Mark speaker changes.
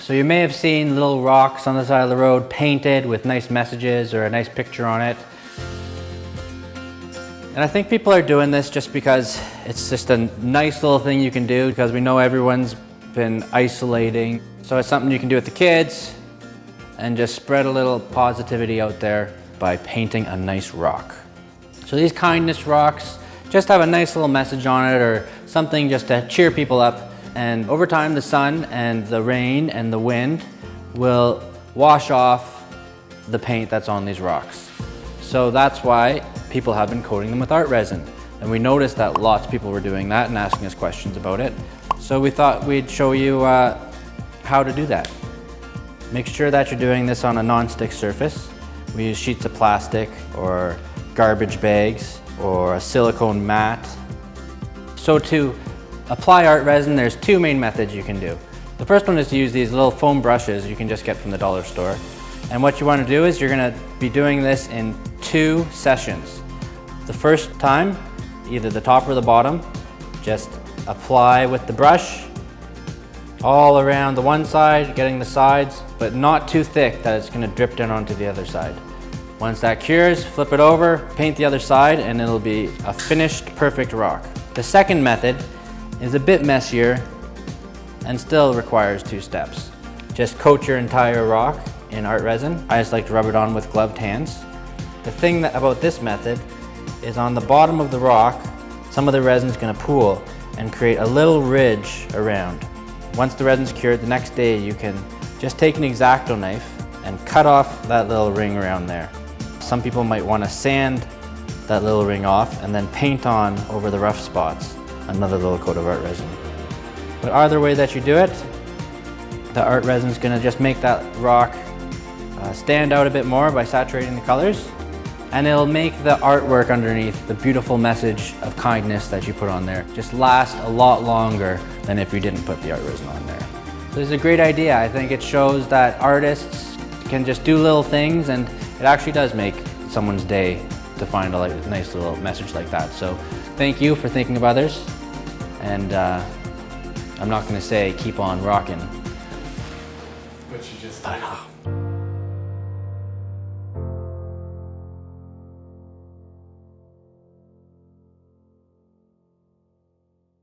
Speaker 1: So you may have seen little rocks on the side of the road painted with nice messages or a nice picture on it. And I think people are doing this just because it's just a nice little thing you can do because we know everyone's been isolating. So it's something you can do with the kids and just spread a little positivity out there by painting a nice rock. So these kindness rocks just have a nice little message on it or something just to cheer people up. And over time, the sun and the rain and the wind will wash off the paint that's on these rocks. So that's why people have been coating them with art resin. And we noticed that lots of people were doing that and asking us questions about it. So we thought we'd show you uh, how to do that. Make sure that you're doing this on a non-stick surface. We use sheets of plastic or garbage bags or a silicone mat. So to apply art resin, there's two main methods you can do. The first one is to use these little foam brushes you can just get from the dollar store. And what you want to do is you're going to be doing this in two sessions. The first time, either the top or the bottom, just apply with the brush all around the one side, getting the sides, but not too thick that it's going to drip down onto the other side. Once that cures, flip it over, paint the other side, and it'll be a finished perfect rock. The second method is a bit messier and still requires two steps. Just coat your entire rock in art resin. I just like to rub it on with gloved hands. The thing about this method is on the bottom of the rock, some of the resin is going to pool and create a little ridge around. Once the resin's cured, the next day you can just take an X-Acto knife and cut off that little ring around there. Some people might want to sand that little ring off and then paint on over the rough spots another little coat of art resin. But either way that you do it, the art resin is going to just make that rock uh, stand out a bit more by saturating the colors and it'll make the artwork underneath, the beautiful message of kindness that you put on there, just last a lot longer than if you didn't put the art resin on there. So it's a great idea. I think it shows that artists can just do little things and it actually does make someone's day to find a like, nice little message like that. So thank you for thinking of others and uh, I'm not going to say keep on rocking.
Speaker 2: But you just
Speaker 1: uh,